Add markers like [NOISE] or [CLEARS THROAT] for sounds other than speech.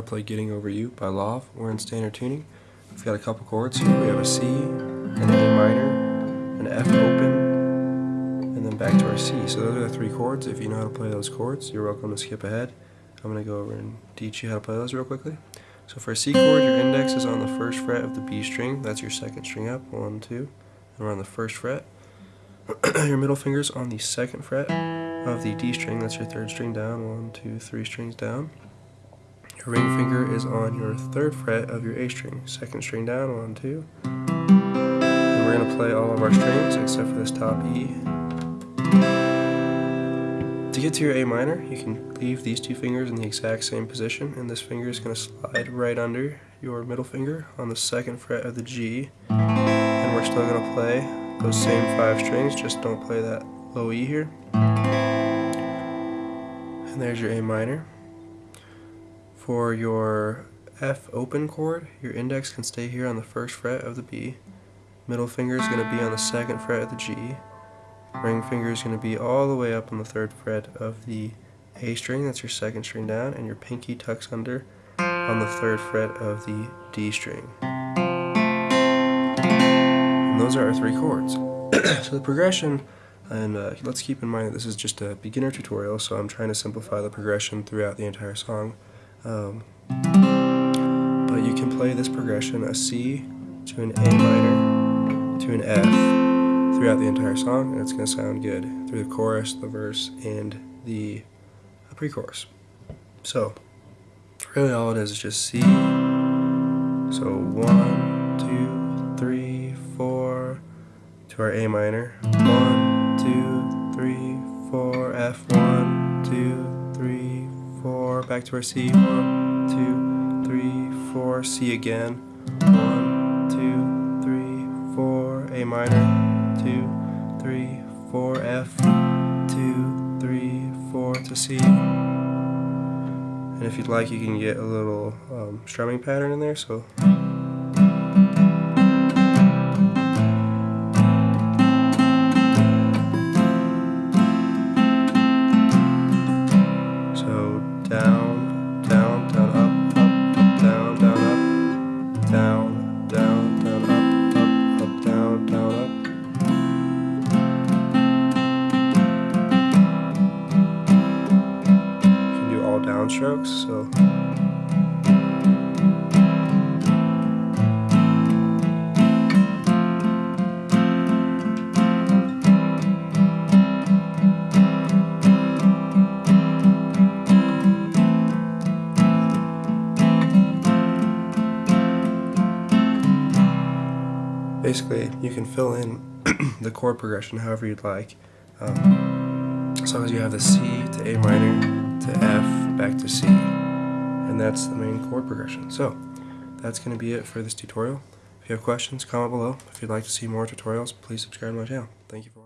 to play Getting Over You by Love. We're in standard tuning. We've got a couple chords here. We have a C, an A minor, an F open, and then back to our C. So those are the three chords. If you know how to play those chords, you're welcome to skip ahead. I'm going to go over and teach you how to play those real quickly. So for a C chord, your index is on the first fret of the B string. That's your second string up, one, two. And we're on the first fret. [CLEARS THROAT] your middle finger's on the second fret of the D string. That's your third string down, one, two, three strings down. Your ring finger is on your third fret of your A string. Second string down, one, two. And we're to play all of our strings except for this top E. To get to your A minor, you can leave these two fingers in the exact same position, and this finger is to slide right under your middle finger on the second fret of the G. And we're still to play those same five strings, just don't play that low E here. And there's your A minor. For your F open chord, your index can stay here on the first fret of the B. Middle finger is going to be on the second fret of the G. Ring finger is going to be all the way up on the third fret of the A string, that's your second string down, and your pinky tucks under on the third fret of the D string. And those are our three chords. [CLEARS THROAT] so the progression, and uh, let's keep in mind that this is just a beginner tutorial, so I'm trying to simplify the progression throughout the entire song. Um, but you can play this progression, a C to an A minor to an F, throughout the entire song, and it's going to sound good through the chorus, the verse, and the pre-chorus. So, really all it is is just C. So one, two, three, four, to our A minor. One, two, three, four, F, one, two, four, back to our C, one, two, three, four, C again, one, two, three, four, A minor, two, three, four, F, two, three, four to C. And if you'd like, you can get a little um, strumming pattern in there, so downstrokes, so. Basically you can fill in [CLEARS THROAT] the chord progression however you'd like. Um, as long as you have the C to A minor to F, back to C. And that's the main chord progression. So, that's going to be it for this tutorial. If you have questions, comment below. If you'd like to see more tutorials, please subscribe to my channel. Thank you for